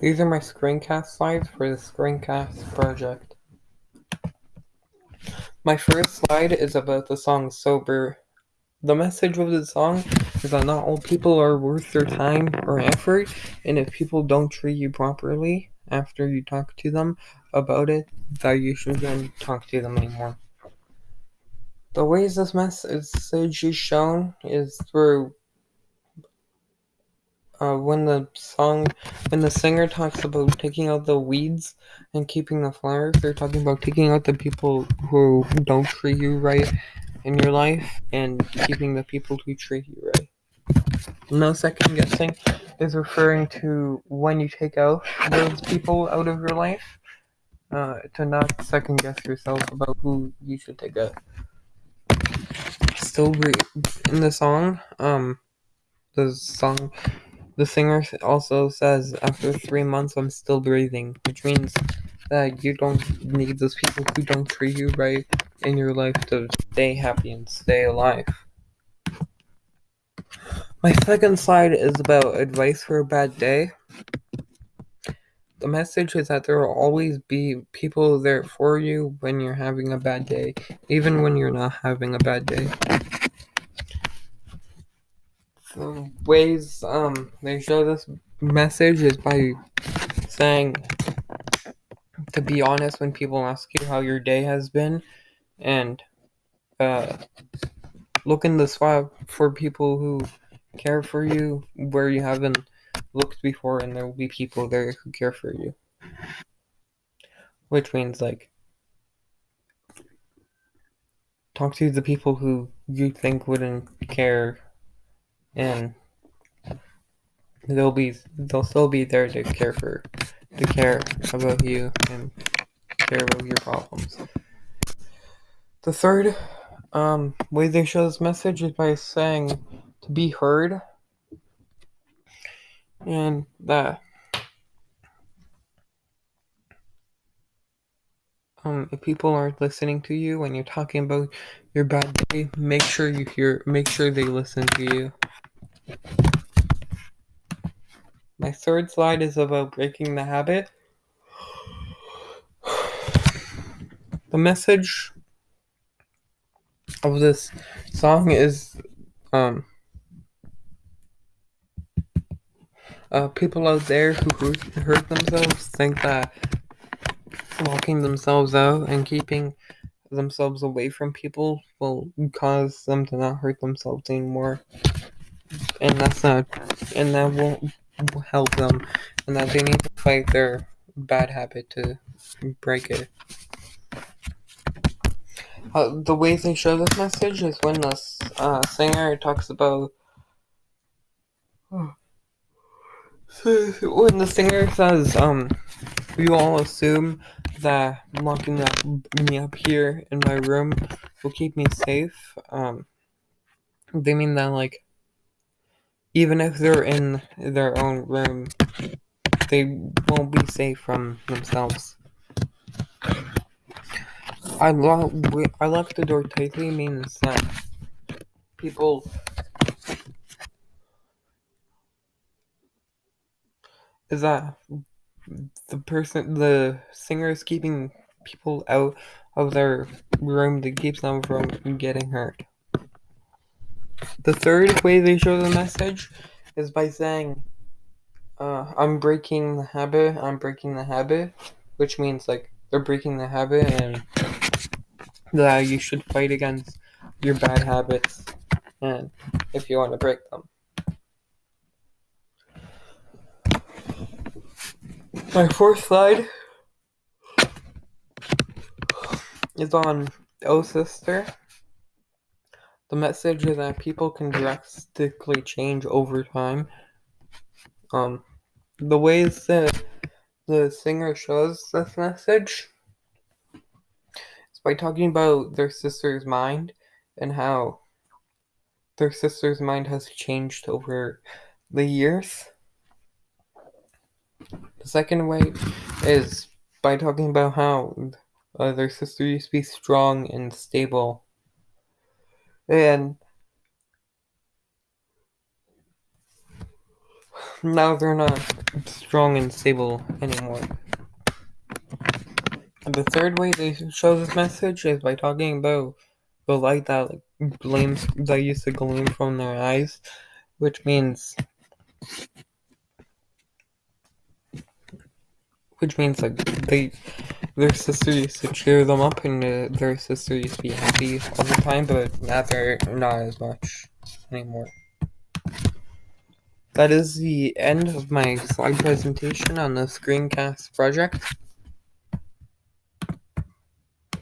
These are my screencast slides for the screencast project. My first slide is about the song Sober. The message of the song is that not all people are worth their time or effort, and if people don't treat you properly after you talk to them about it, that you shouldn't talk to them anymore. The ways this message is shown is through uh, when the song, when the singer talks about taking out the weeds and keeping the flowers, they're talking about taking out the people who don't treat you right in your life and keeping the people who treat you right. No second guessing is referring to when you take out those people out of your life, uh, to not second guess yourself about who you should take out. Still in the song, um, the song the singer also says, after three months, I'm still breathing, which means that you don't need those people who don't treat you right in your life to stay happy and stay alive. My second slide is about advice for a bad day. The message is that there will always be people there for you when you're having a bad day, even when you're not having a bad day the ways um they show this message is by saying to be honest when people ask you how your day has been and uh look in the spot for people who care for you where you haven't looked before and there will be people there who care for you. Which means like talk to the people who you think wouldn't care and they'll be they'll still be there to care for to care about you and care about your problems. The third um, way they show this message is by saying to be heard and that um, if people aren't listening to you when you're talking about your bad day, make sure you hear make sure they listen to you. My third slide is about breaking the habit. The message of this song is um, uh, people out there who hurt themselves think that locking themselves out and keeping themselves away from people will cause them to not hurt themselves anymore and that's not and that won't help them and that they need to fight their bad habit to break it. Uh, the ways they show this message is when the uh, singer talks about when the singer says, um, we all assume that locking up, me up here in my room will keep me safe. Um, they mean that, like, even if they're in their own room, they won't be safe from themselves. I lock I lock the door tightly means that people is that the person the singer is keeping people out of their room that keeps them from getting hurt. The third way they show the message is by saying, uh, I'm breaking the habit, I'm breaking the habit, which means like they're breaking the habit and that you should fight against your bad habits and if you want to break them. My fourth slide is on Oh Sister. The message is that people can drastically change over time. Um, the ways that the singer shows this message is by talking about their sister's mind and how their sister's mind has changed over the years. The second way is by talking about how uh, their sister used to be strong and stable and now they're not. strong and stable anymore. And the third way they show this message is by talking about the light that like gleams that used to gleam from their eyes, which means which means like they their sister used to cheer them up and uh, their sister used to be happy all the time, but now they're not as much anymore. That is the end of my slide presentation on the screencast project.